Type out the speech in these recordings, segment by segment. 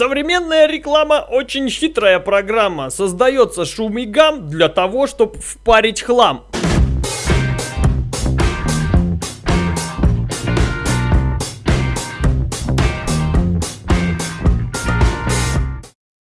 Современная реклама очень хитрая программа. Создается шум и гам для того, чтобы впарить хлам.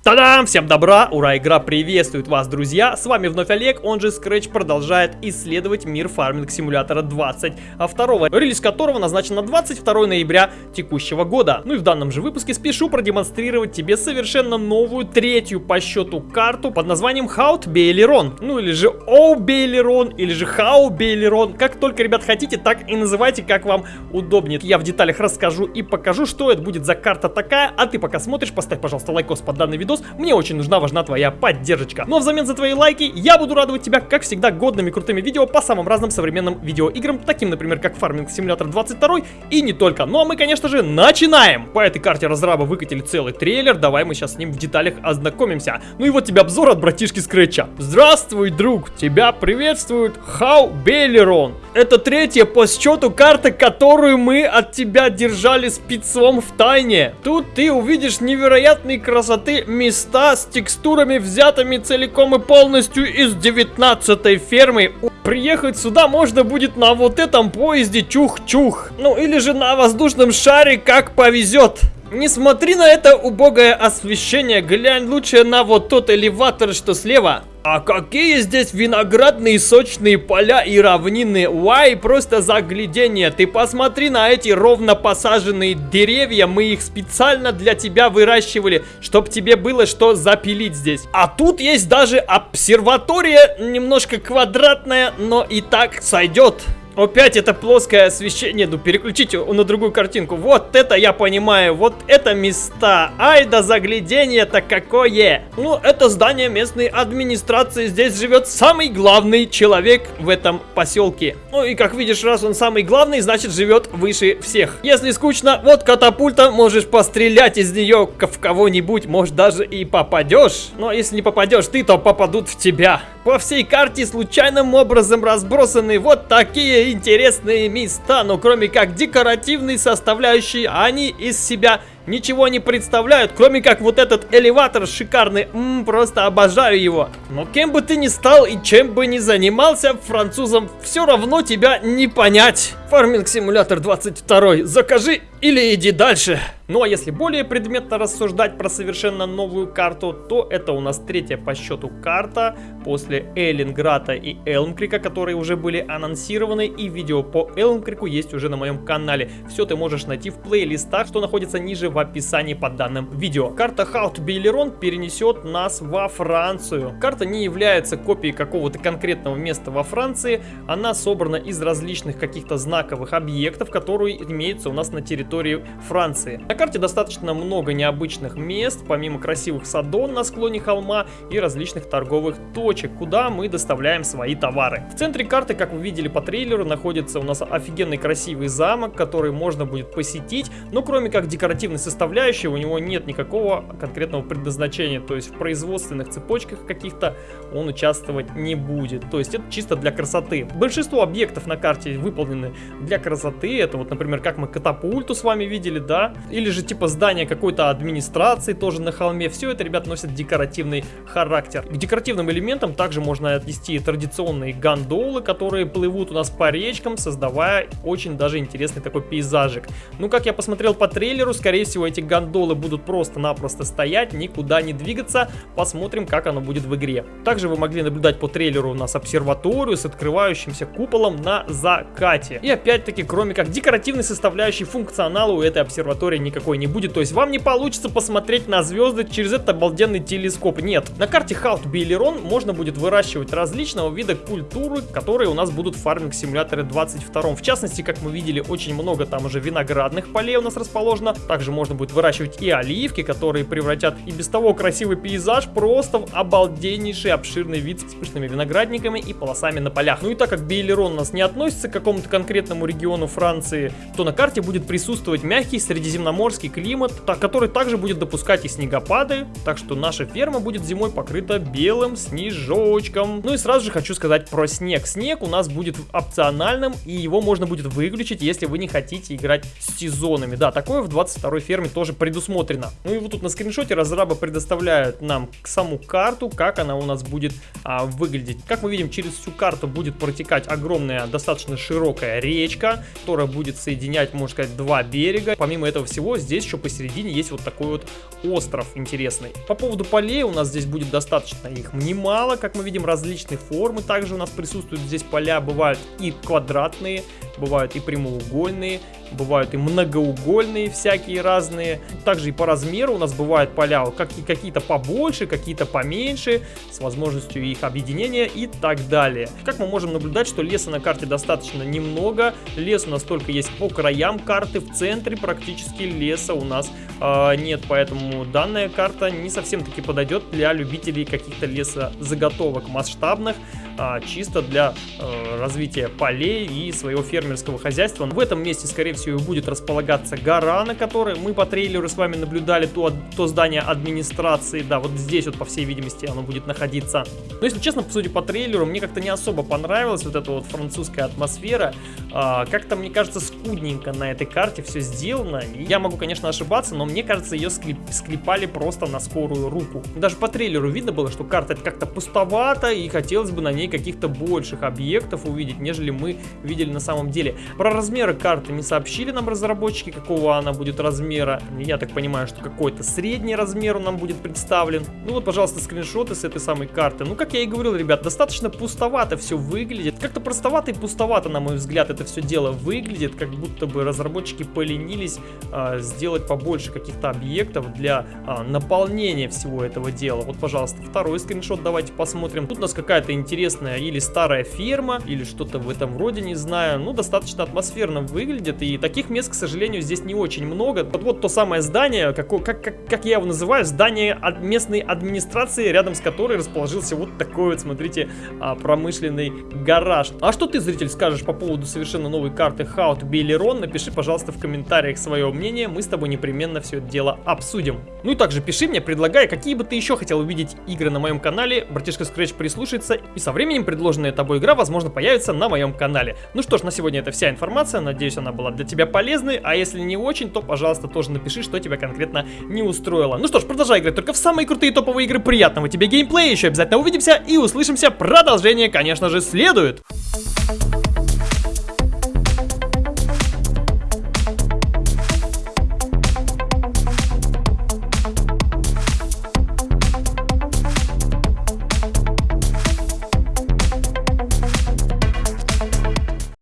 Та-дам! Всем добра! Ура! Игра приветствует вас, друзья! С вами вновь Олег, он же Scratch продолжает исследовать мир фарминг симулятора 20, а второго, релиз которого назначен на 22 ноября текущего года. Ну и в данном же выпуске спешу продемонстрировать тебе совершенно новую, третью по счету карту под названием Хаут Бейлерон. Ну или же Оу Бейлерон, или же Хау Бейлерон. Как только, ребят, хотите, так и называйте, как вам удобнее. Я в деталях расскажу и покажу, что это будет за карта такая, а ты пока смотришь, поставь, пожалуйста, лайкос под данный видос, видос, мне очень нужна, важна твоя поддержка. Но взамен за твои лайки я буду радовать тебя, как всегда, годными крутыми видео по самым разным современным видеоиграм, таким, например, как Farming Simulator 22 и не только. Ну а мы, конечно же, начинаем! По этой карте разраба выкатили целый трейлер, давай мы сейчас с ним в деталях ознакомимся. Ну и вот тебе обзор от братишки Скретча. Здравствуй, друг! Тебя приветствует Haut-Beyleron. Это третья по счету карта, которую мы от тебя держали спецом в тайне. Тут ты увидишь невероятной красоты места с текстурами, взятыми целиком и полностью из 19 фермы. Приехать сюда можно будет на вот этом поезде чух-чух. Ну или же на воздушном шаре, как повезет. Не смотри на это убогое освещение, глянь лучше на вот тот элеватор, что слева. А какие здесь виноградные сочные поля и равнины. Вай, просто заглядение. Ты посмотри на эти ровно посаженные деревья. Мы их специально для тебя выращивали, чтобы тебе было что запилить здесь. А тут есть даже обсерватория, немножко квадратная, но и так сойдет. Опять это плоское освещение. Ну, переключите на другую картинку. Вот это я понимаю. Вот это места. Ай да заглядение-то какое. Ну, это здание местной администрации. Здесь живет самый главный человек в этом поселке. Ну, и как видишь, раз он самый главный, значит живет выше всех. Если скучно, вот катапульта, можешь пострелять из нее в кого-нибудь. Может, даже и попадешь. Но если не попадешь ты, то попадут в тебя. По всей карте случайным образом разбросаны вот такие интересные места, но кроме как декоративной составляющей, они из себя ничего не представляют, кроме как вот этот элеватор шикарный. Ммм, просто обожаю его. Но кем бы ты ни стал и чем бы ни занимался, французам все равно тебя не понять. Фарминг симулятор 22. Закажи или иди дальше. Ну а если более предметно рассуждать про совершенно новую карту, то это у нас третья по счету карта после Эллинграта и Элмкрика, которые уже были анонсированы, и видео по Элмкрику есть уже на моем канале. Все ты можешь найти в плейлистах, что находится ниже в описании под данным видео. Карта Хаут Бейлерон перенесет нас во Францию. Карта не является копией какого-то конкретного места во Франции, она собрана из различных каких-то знаковых объектов, которые имеются у нас на территории Франции. На карте достаточно много необычных мест, помимо красивых садон на склоне холма и различных торговых точек, куда мы доставляем свои товары. В центре карты, как вы видели по трейлеру, находится у нас офигенный красивый замок, который можно будет посетить, но кроме как декоративной составляющей, у него нет никакого конкретного предназначения, то есть в производственных цепочках каких-то он участвовать не будет, то есть это чисто для красоты. Большинство объектов на карте выполнены для красоты, это вот, например, как мы катапульту с вами видели, да, или же типа здание какой-то администрации тоже на холме. Все это, ребят, носит декоративный характер. К декоративным элементам также можно отнести традиционные гондолы, которые плывут у нас по речкам, создавая очень даже интересный такой пейзажик. Ну, как я посмотрел по трейлеру, скорее всего, эти гондолы будут просто-напросто стоять, никуда не двигаться. Посмотрим, как оно будет в игре. Также вы могли наблюдать по трейлеру у нас обсерваторию с открывающимся куполом на закате. И опять-таки, кроме как декоративной составляющей функционала у этой обсерватории никакой не будет. То есть вам не получится посмотреть на звезды через этот обалденный телескоп. Нет. На карте Хаут Бейлерон можно будет выращивать различного вида культуры, которые у нас будут в фарминг симуляторе 22. В частности, как мы видели, очень много там уже виноградных полей у нас расположено. Также можно будет выращивать и оливки, которые превратят и без того красивый пейзаж просто в обалденнейший обширный вид с пышными виноградниками и полосами на полях. Ну и так как Бейлерон у нас не относится к какому-то конкретному региону Франции, то на карте будет присутствовать мягкий средиземноморский климат, который также будет допускать и снегопады, так что наша ферма будет зимой покрыта белым снежочком. Ну и сразу же хочу сказать про снег. Снег у нас будет опциональным, и его можно будет выключить, если вы не хотите играть с сезонами. Да, такое в 22 ферме тоже предусмотрено. Ну и вот тут на скриншоте разрабы предоставляют нам саму карту, как она у нас будет а, выглядеть. Как мы видим, через всю карту будет протекать огромная, достаточно широкая речка, которая будет соединять, можно сказать, два берега. Помимо этого всего, здесь еще посередине есть вот такой вот остров интересный. По поводу полей у нас здесь будет достаточно их немало, как мы видим, различные формы также у нас присутствуют здесь поля, бывают и квадратные, бывают и прямоугольные, бывают и многоугольные всякие разные. Также и по размеру у нас бывают поля какие-то побольше, какие-то поменьше, с возможностью их объединения и так далее. Как мы можем наблюдать, что леса на карте достаточно немного, лес у нас только есть по краям карты, в центре практически леса у нас э, нет, поэтому данная карта не совсем таки подойдет для любителей каких-то лесозаготовок масштабных, а, чисто для э, развития полей и своего фермерского хозяйства. В этом месте, скорее всего, будет располагаться гора, на которой мы по трейлеру с вами наблюдали то, то здание администрации. Да, вот здесь вот, по всей видимости, оно будет находиться. Но, если честно, судя по трейлеру, мне как-то не особо понравилась вот эта вот французская атмосфера. А, как-то, мне кажется, скудненько на этой карте все сделано. Я могу, конечно, ошибаться, но мне кажется, ее склеп, склепали просто на скорую руку. Даже по трейлеру видно было, что карта как-то пустовата, и хотелось бы на ней каких-то больших объектов увидеть, нежели мы видели на самом деле. Про размеры карты не сообщили нам разработчики, какого она будет размера. Я так понимаю, что какой-то средний размер нам будет представлен. Ну вот, пожалуйста, скриншоты с этой самой карты. Ну, как я и говорил, ребят, достаточно пустовато все выглядит. Как-то простовато и пустовато, на мой взгляд, это все дело выглядит. Как будто бы разработчики поленились а, сделать побольше каких-то объектов для а, наполнения всего этого дела. Вот, пожалуйста, второй скриншот давайте посмотрим. Тут у нас какая-то интересная интересная или старая ферма, или что-то в этом роде, не знаю. Ну, достаточно атмосферно выглядит, и таких мест, к сожалению, здесь не очень много. Вот, вот то самое здание, как, как, как, как я его называю, здание от местной администрации, рядом с которой расположился вот такой вот, смотрите, а, промышленный гараж. А что ты, зритель, скажешь по поводу совершенно новой карты How to Напиши, пожалуйста, в комментариях свое мнение, мы с тобой непременно все это дело обсудим. Ну и также пиши мне, предлагай, какие бы ты еще хотел увидеть игры на моем канале, братишка Scratch прислушается, и со временем временем предложенная тобой игра, возможно, появится на моем канале. Ну что ж, на сегодня это вся информация, надеюсь, она была для тебя полезной, а если не очень, то, пожалуйста, тоже напиши, что тебя конкретно не устроило. Ну что ж, продолжай играть только в самые крутые топовые игры, приятного тебе геймплея, еще обязательно увидимся и услышимся, продолжение, конечно же, следует.